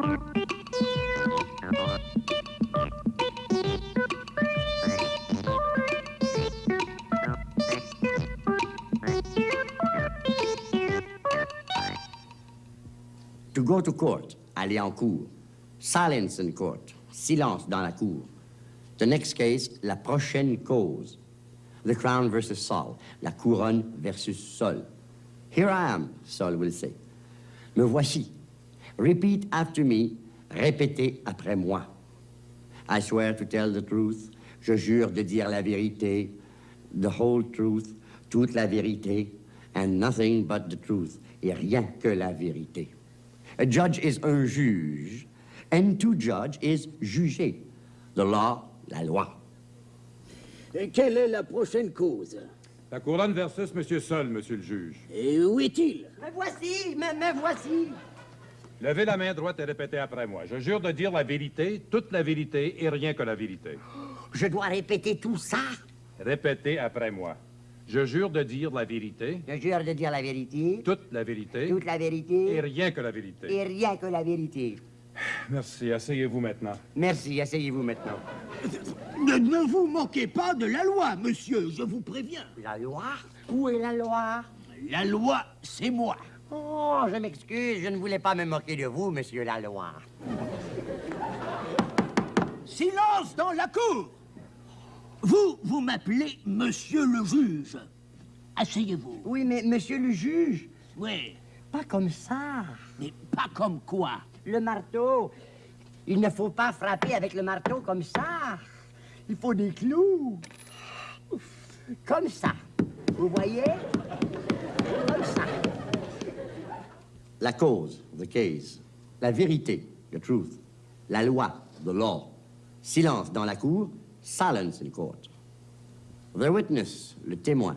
To go to court, aller en cour. Silence in court, silence dans la cour. The next case, la prochaine cause. The crown versus Sol, la couronne versus Sol. Here I am, Sol will say. Me voici. Repeat after me, répétez après moi. I swear to tell the truth, je jure de dire la vérité, the whole truth, toute la vérité, and nothing but the truth, et rien que la vérité. A judge is un juge, and to judge is juger. The law, la loi. Et quelle est la prochaine cause? La couronne versus Monsieur Sol, Monsieur le juge. Et où est-il? Me voici, me, me voici. Levez la main droite et répétez après moi. Je jure de dire la vérité, toute la vérité et rien que la vérité. Je dois répéter tout ça. Répétez après moi. Je jure de dire la vérité, Je jure de dire la vérité, toute la vérité toute la et vérité rien que la vérité. et rien que la vérité. Merci. Asseyez-vous maintenant. Merci, asseyez-vous maintenant. ne, ne vous moquez pas de la loi, monsieur, je vous préviens. La loi? Où est la loi? La loi, c'est moi. Oh, je m'excuse, je ne voulais pas me moquer de vous, monsieur la loi. Silence dans la cour Vous, vous m'appelez monsieur le juge. Asseyez-vous. Oui, mais monsieur le juge, Oui, pas comme ça. mais pas comme quoi. Le marteau, il ne faut pas frapper avec le marteau comme ça. Il faut des clous. Comme ça. Vous voyez? Comme ça. La cause, the case. La vérité, the truth. La loi, the law. Silence dans la cour, silence in court. The witness, le témoin.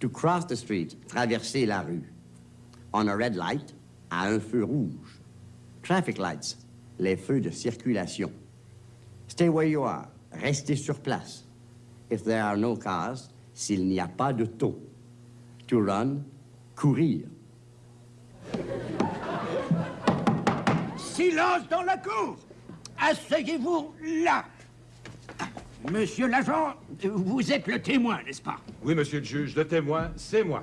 To cross the street, traverser la rue. On a red light, à un feu rouge. Traffic lights, les feux de circulation. Stay where you are, restez sur place. If there are no cars, s'il n'y a pas de taux. To run, courir. Silence dans la cour Asseyez-vous là Monsieur l'agent, vous êtes le témoin, n'est-ce pas? Oui, Monsieur le juge, le témoin, c'est moi.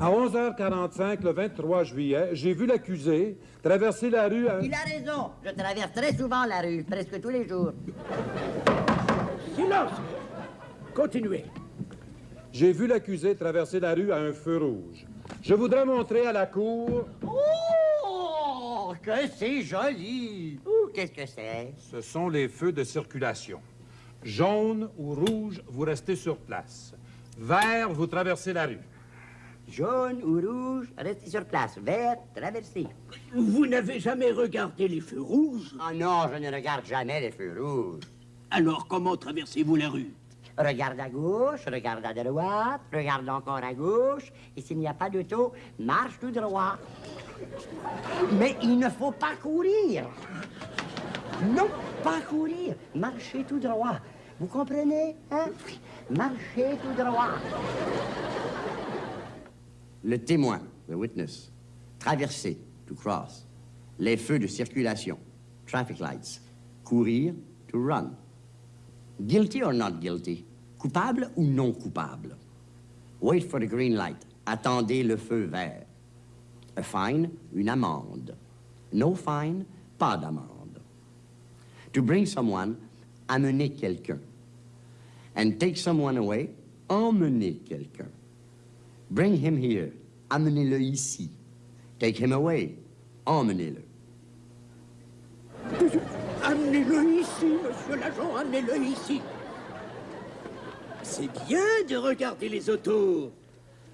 À 11h45, le 23 juillet, j'ai vu l'accusé traverser la rue à... Il a raison. Je traverse très souvent la rue, presque tous les jours. Silence Continuez. J'ai vu l'accusé traverser la rue à un feu rouge. Je voudrais montrer à la cour... Oh, que c'est joli. Ouh, qu'est-ce que c'est? Ce sont les feux de circulation. Jaune ou rouge, vous restez sur place. Vert, vous traversez la rue. Jaune ou rouge, restez sur place. Vert, traversez. Vous n'avez jamais regardé les feux rouges? Oh non, je ne regarde jamais les feux rouges. Alors comment traversez-vous la rue? Regarde à gauche, regarde à droite, regarde encore à gauche, et s'il n'y a pas d'auto, marche tout droit. Mais il ne faut pas courir. Non, pas courir. Marchez tout droit. Vous comprenez, hein? Marchez tout droit. Le témoin, the witness. Traverser, to cross. Les feux de circulation, traffic lights. Courir, to run. Guilty or not guilty? Coupable ou non coupable? Wait for the green light. Attendez le feu vert. A fine, une amende. No fine, pas d'amende. To bring someone, amener quelqu'un. And take someone away, emmener quelqu'un. Bring him here. Amenez-le ici. Take him away. Emmenez-le. Amenez-le amenez-le ici. C'est bien de regarder les autos,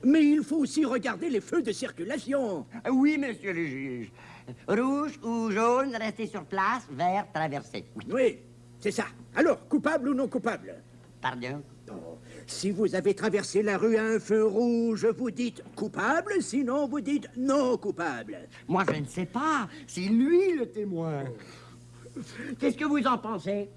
mais il faut aussi regarder les feux de circulation. Oui, monsieur le juge. Rouge ou jaune, restez sur place. Vert, traversez. Oui. Oui, c'est ça. Alors, coupable ou non coupable? Pardon? Oh, Si vous avez traversé la rue à un feu rouge, vous dites coupable, sinon vous dites non coupable. Moi, je ne sais pas. C'est lui le témoin. Qu'est-ce que vous en pensez?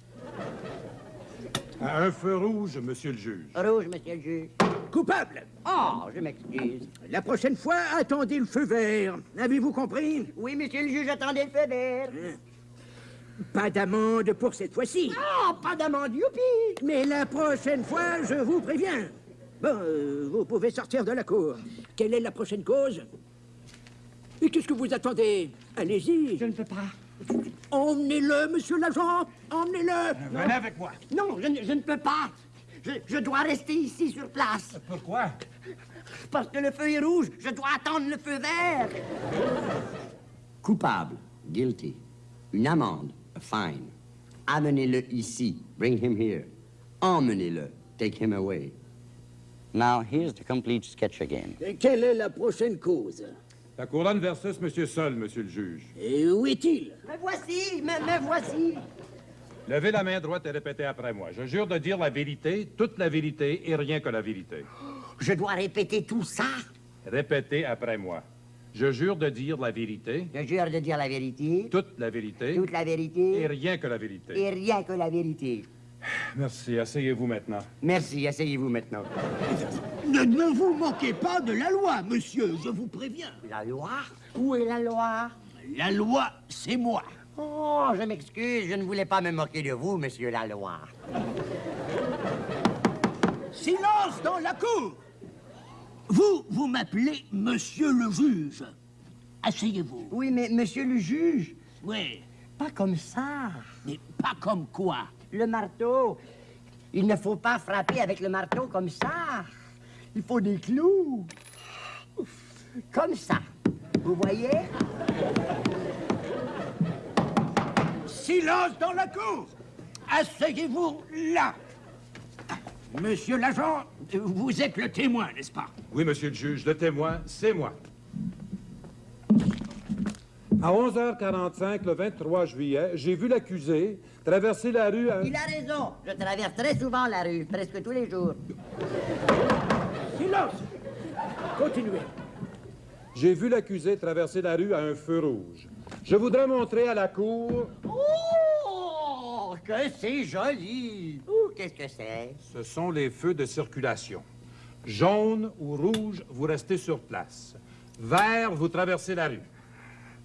À un feu rouge, Monsieur le juge. Rouge, monsieur le juge. Coupable Oh, je m'excuse. La prochaine fois, attendez le feu vert. Avez-vous compris? Oui, monsieur le juge, attendez le feu vert. Pas d'amende pour cette fois-ci. Oh, pas d'amende, youpi Mais la prochaine fois, je vous préviens. Bon, euh, vous pouvez sortir de la cour. Quelle est la prochaine cause? Et qu'est-ce que vous attendez? Allez-y. Je ne peux pas. Emmenez-le, monsieur l'agent. Emmenez-le. Venez avec moi. Non, je, ne- je ne peux pas. Je, je dois rester ici sur place. Pourquoi? Parce que le feu est rouge, je dois attendre le feu vert. Coupable, guilty. Une amende, a fine. Amenez-le ici, bring him here. Emmenez-le, take him away. Now, here's the complete sketch again. Et quelle est la prochaine cause? La couronne versus Monsieur Sol, Monsieur le juge. Et où est-il? Me voici, me, me voici. Levez la main droite et répétez après moi. Je jure de dire la vérité, toute la vérité et rien que la vérité. Je dois répéter tout ça? Répétez après moi. Je jure de dire la vérité, Je jure de dire la vérité, toute la vérité toute la et vérité rien que la vérité. et rien que la vérité. Merci. Asseyez-vous maintenant. Merci, asseyez-vous maintenant. Ne, ne vous moquez pas de la loi, monsieur, je vous préviens. La loi? Où est la loi? La loi, c'est moi. Oh, je m'excuse, je ne voulais pas me moquer de vous, monsieur la loi. Silence dans la cour Vous, vous m'appelez monsieur le juge. Asseyez-vous. Oui, mais monsieur le juge, Oui, pas comme ça. mais pas comme quoi. Le marteau, il ne faut pas frapper avec le marteau comme ça. Il faut des clous. Comme ça. Vous voyez? Silence dans la cour Asseyez-vous là Monsieur l'agent, vous êtes le témoin, n'est-ce pas? Oui, Monsieur le juge, le témoin, c'est moi. À 11h45, le 23 juillet, j'ai vu l'accusé traverser la rue à... Il a raison. Je traverse très souvent la rue, presque tous les jours. Silence Continuez. J'ai vu l'accusé traverser la rue à un feu rouge. Je voudrais montrer à la cour... Oh, que c'est joli. Ouh, qu'est-ce que c'est? Ce sont les feux de circulation. Jaune ou rouge, vous restez sur place. Vert, vous traversez la rue.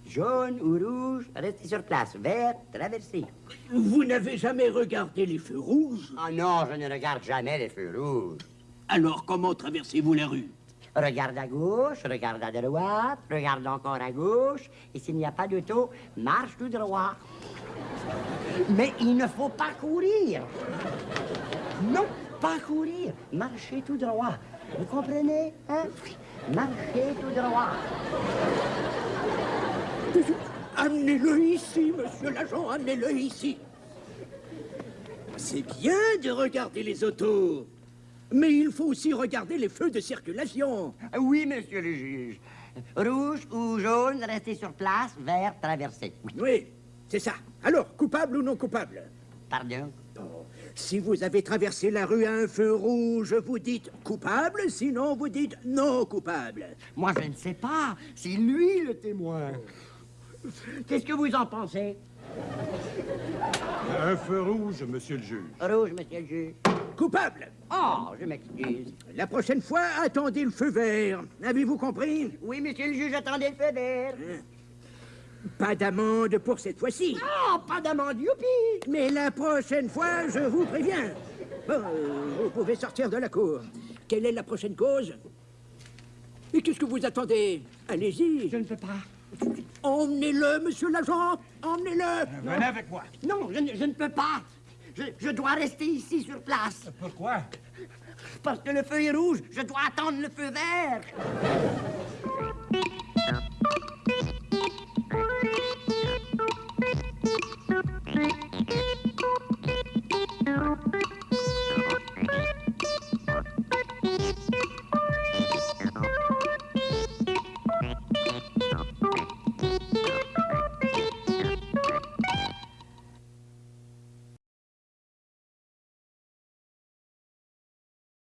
Jaune ou rouge, restez sur place. Vert, traversez. Vous n'avez jamais regardé les feux rouges? Oh non, je ne regarde jamais les feux rouges. Alors comment traversez-vous la rue? Regarde à gauche, regarde à droite, regarde encore à gauche, et s'il n'y a pas d'auto, marche tout droit. Mais il ne faut pas courir. Non, pas courir. Marchez tout droit. Vous comprenez, hein? Marchez tout droit. Amenez-le ici, monsieur l'agent, amenez-le ici. C'est bien de regarder les autos, mais il faut aussi regarder les feux de circulation. Oui, monsieur le juge. Rouge ou jaune, restez sur place. Vert, traversez. Oui, Oui, c'est ça. Alors, coupable ou non coupable? Pardon. Bon, Si vous avez traversé la rue à un feu rouge, vous dites coupable, sinon vous dites non coupable. Moi, je ne sais pas. C'est lui le témoin. Qu'est-ce que vous en pensez? Un feu rouge, Monsieur le juge. Rouge, monsieur le juge. Coupable. Oh, je m'excuse. La prochaine fois, attendez le feu vert. Avez-vous compris? Oui, monsieur le juge, attendez le feu vert. Pas d'amende pour cette fois-ci. Oh, pas d'amende, youpi! Mais la prochaine fois, je vous préviens. Bon, euh, vous pouvez sortir de la cour. Quelle est la prochaine cause? Et qu'est-ce que vous attendez? Allez-y. Je ne peux pas. Emmenez-le, monsieur l'agent. Emmenez-le. Venez avec moi. Non, je, ne- je ne peux pas. Je, je dois rester ici sur place. Pourquoi? Parce que le feu est rouge, je dois attendre le feu vert.